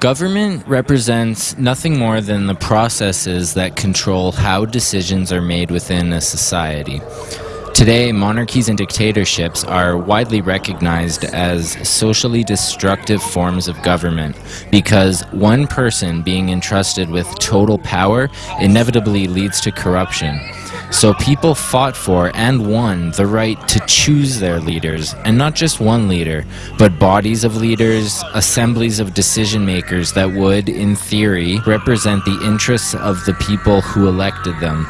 Government represents nothing more than the processes that control how decisions are made within a society. Today, monarchies and dictatorships are widely recognized as socially destructive forms of government because one person being entrusted with total power inevitably leads to corruption. So people fought for and won the right to choose their leaders, and not just one leader, but bodies of leaders, assemblies of decision makers that would, in theory, represent the interests of the people who elected them.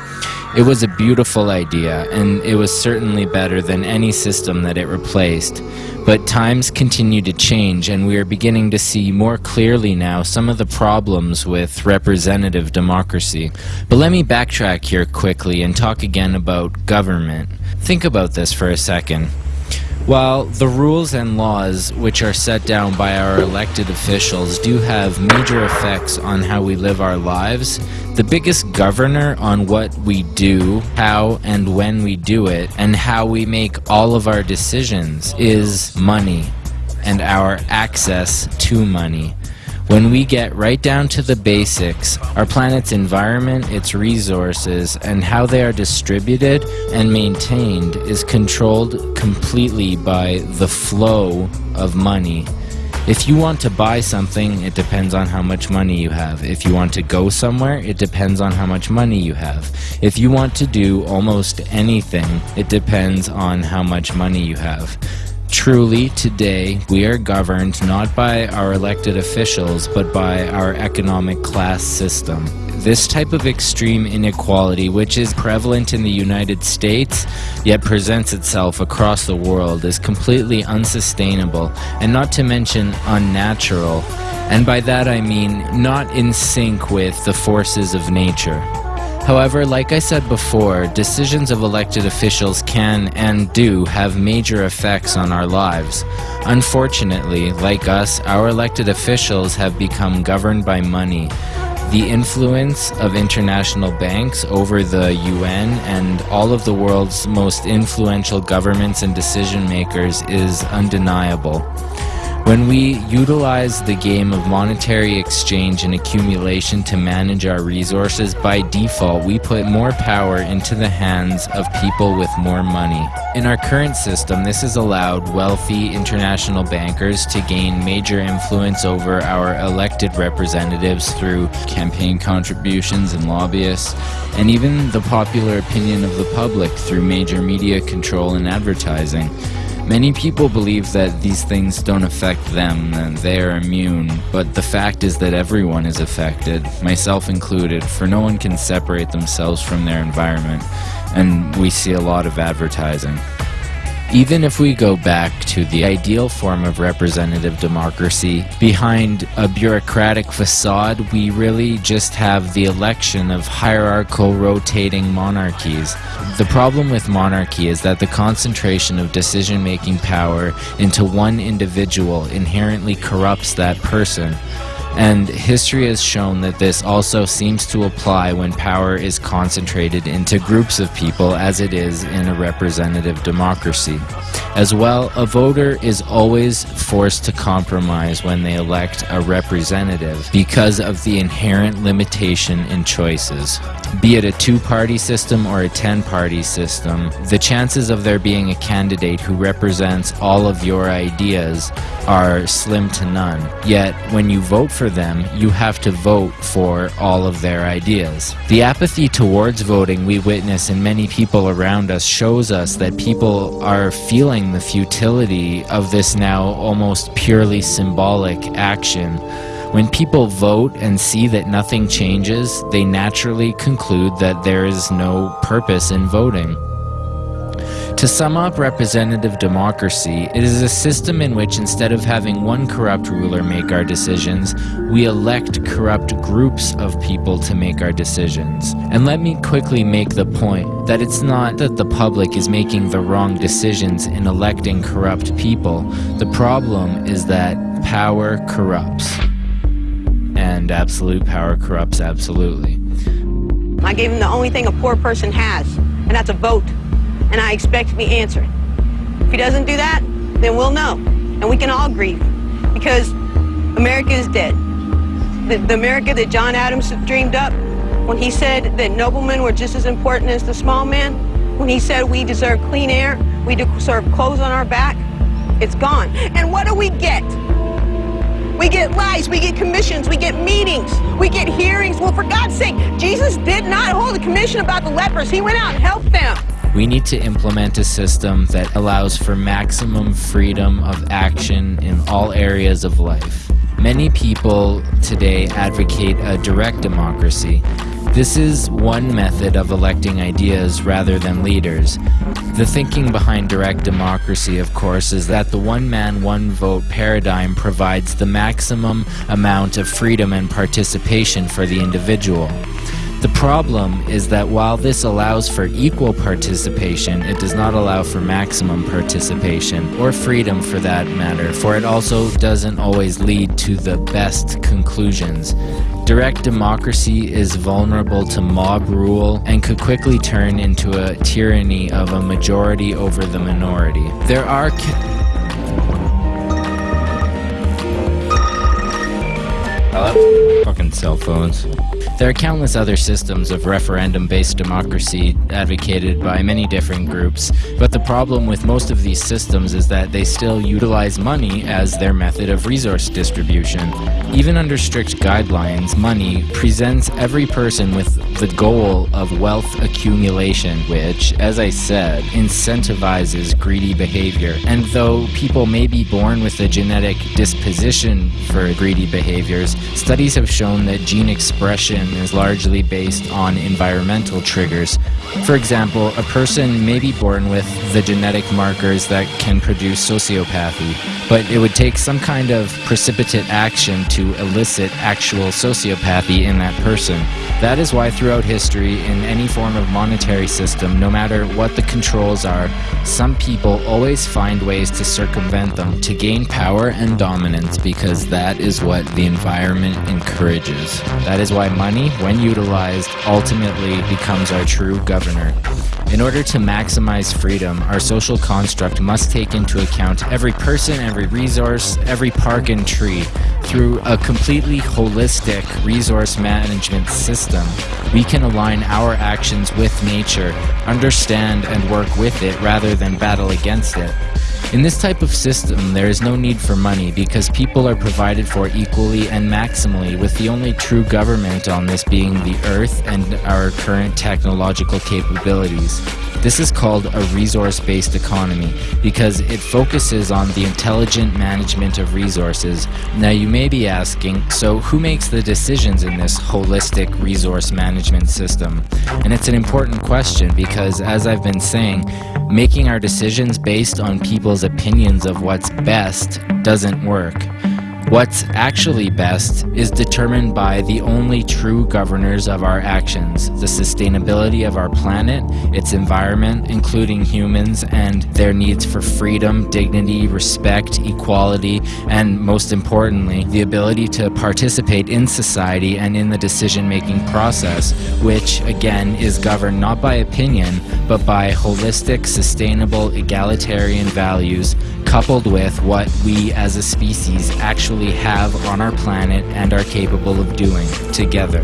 It was a beautiful idea, and it was certainly better than any system that it replaced. But times continue to change, and we are beginning to see more clearly now some of the problems with representative democracy. But let me backtrack here quickly and talk again about government. Think about this for a second. While the rules and laws which are set down by our elected officials do have major effects on how we live our lives, the biggest governor on what we do, how and when we do it, and how we make all of our decisions is money and our access to money. When we get right down to the basics, our planet's environment, its resources, and how they are distributed and maintained is controlled completely by the flow of money. If you want to buy something, it depends on how much money you have. If you want to go somewhere, it depends on how much money you have. If you want to do almost anything, it depends on how much money you have. Truly, today, we are governed not by our elected officials, but by our economic class system. This type of extreme inequality, which is prevalent in the United States, yet presents itself across the world, is completely unsustainable, and not to mention unnatural. And by that I mean not in sync with the forces of nature. However, like I said before, decisions of elected officials can and do have major effects on our lives. Unfortunately, like us, our elected officials have become governed by money. The influence of international banks over the UN and all of the world's most influential governments and decision makers is undeniable. When we utilize the game of monetary exchange and accumulation to manage our resources, by default, we put more power into the hands of people with more money. In our current system, this has allowed wealthy international bankers to gain major influence over our elected representatives through campaign contributions and lobbyists, and even the popular opinion of the public through major media control and advertising. Many people believe that these things don't affect them and they are immune, but the fact is that everyone is affected, myself included, for no one can separate themselves from their environment, and we see a lot of advertising. Even if we go back to the ideal form of representative democracy, behind a bureaucratic facade, we really just have the election of hierarchical rotating monarchies. The problem with monarchy is that the concentration of decision making power into one individual inherently corrupts that person. And history has shown that this also seems to apply when power is concentrated into groups of people as it is in a representative democracy. As well, a voter is always forced to compromise when they elect a representative because of the inherent limitation in choices. Be it a two-party system or a ten-party system, the chances of there being a candidate who represents all of your ideas are slim to none. Yet, when you vote for them, you have to vote for all of their ideas. The apathy towards voting we witness in many people around us shows us that people are feeling the futility of this now almost purely symbolic action. When people vote and see that nothing changes, they naturally conclude that there is no purpose in voting. To sum up representative democracy, it is a system in which instead of having one corrupt ruler make our decisions, we elect corrupt groups of people to make our decisions. And let me quickly make the point that it's not that the public is making the wrong decisions in electing corrupt people. The problem is that power corrupts. And absolute power corrupts absolutely. I gave him the only thing a poor person has, and that's a vote and I expect to be answered. If he doesn't do that, then we'll know, and we can all grieve, because America is dead. the, the America that John Adams dreamed up, when he said that noblemen were just as important as the small man, when he said we deserve clean air, we deserve clothes on our back, it's gone. And what do we get? We get lies, we get commissions, we get meetings, we get hearings. Well, for God's sake, Jesus did not hold a commission about the lepers. He went out and helped them. We need to implement a system that allows for maximum freedom of action in all areas of life. Many people today advocate a direct democracy. This is one method of electing ideas rather than leaders. The thinking behind direct democracy, of course, is that the one man, one vote paradigm provides the maximum amount of freedom and participation for the individual. The problem is that while this allows for equal participation, it does not allow for maximum participation, or freedom for that matter, for it also doesn't always lead to the best conclusions. Direct democracy is vulnerable to mob rule and could quickly turn into a tyranny of a majority over the minority. There are Hello? Fucking cell phones. There are countless other systems of referendum based democracy advocated by many different groups, but the problem with most of these systems is that they still utilize money as their method of resource distribution. Even under strict guidelines, money presents every person with the goal of wealth accumulation, which, as I said, incentivizes greedy behavior. And though people may be born with a genetic disposition for greedy behaviors, studies have shown that gene expression is largely based on environmental triggers. For example, a person may be born with the genetic markers that can produce sociopathy, but it would take some kind of precipitate action to elicit actual sociopathy in that person. That is why throughout history, in any form of monetary system, no matter what the controls are, some people always find ways to circumvent them, to gain power and dominance, because that is what the environment encourages. That is why money, when utilized, ultimately becomes our true governor. In order to maximize freedom, our social construct must take into account every person, every resource, every park and tree. Through a completely holistic resource management system, we can align our actions with nature, understand and work with it rather than battle against it. In this type of system, there is no need for money because people are provided for equally and maximally, with the only true government on this being the Earth and our current technological capabilities. This is called a resource-based economy because it focuses on the intelligent management of resources. Now you may be asking, so who makes the decisions in this holistic resource management system? And it's an important question because as I've been saying, making our decisions based on people's opinions of what's best doesn't work. What's actually best is determined by the only true governors of our actions, the sustainability of our planet, its environment, including humans, and their needs for freedom, dignity, respect, equality, and most importantly, the ability to participate in society and in the decision-making process, which, again, is governed not by opinion, but by holistic, sustainable, egalitarian values coupled with what we as a species actually have on our planet and are capable of doing together.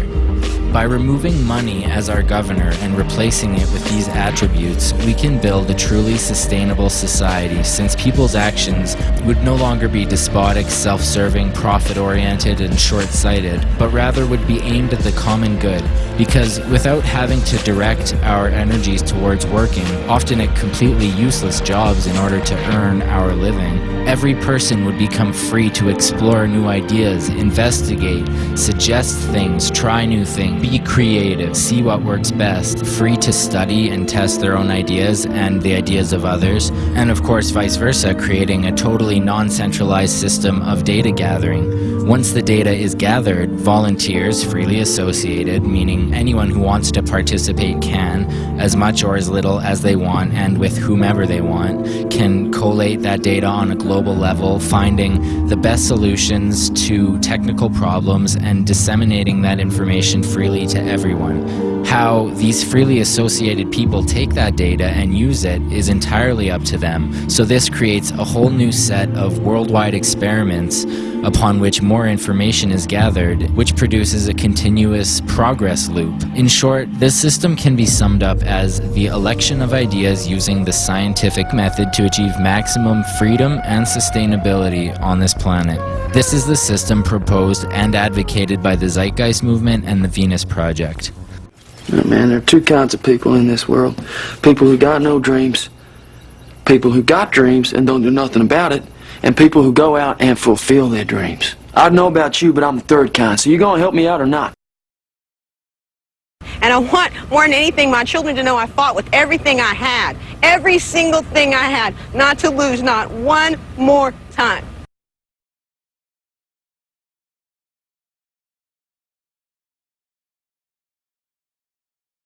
By removing money as our governor and replacing it with these attributes, we can build a truly sustainable society since people's actions would no longer be despotic, self-serving, profit-oriented, and short-sighted, but rather would be aimed at the common good. Because without having to direct our energies towards working, often at completely useless jobs in order to earn our living, every person would become free to explore new ideas, investigate, suggest things, try new things, be creative, see what works best, free to study and test their own ideas and the ideas of others, and of course vice versa, creating a totally non-centralized system of data gathering. Once the data is gathered, volunteers freely associated, meaning anyone who wants to participate can, as much or as little as they want and with whomever they want, can collate that data on a global level, finding the best solutions to technical problems and disseminating that information freely to everyone. How these freely associated people take that data and use it is entirely up to them. So this creates a whole new set of worldwide experiments upon which more information is gathered, which produces a continuous progress loop. In short, this system can be summed up as the election of ideas using the scientific method to achieve maximum freedom and sustainability on this planet. This is the system proposed and advocated by the Zeitgeist Movement and the Venus Project. Oh, man, there are two kinds of people in this world. People who got no dreams, people who got dreams and don't do nothing about it, and people who go out and fulfill their dreams. I don't know about you, but I'm the third kind, so you gonna help me out or not? And I want, more than anything, my children to know I fought with everything I had. Every single thing I had. Not to lose, not one more time.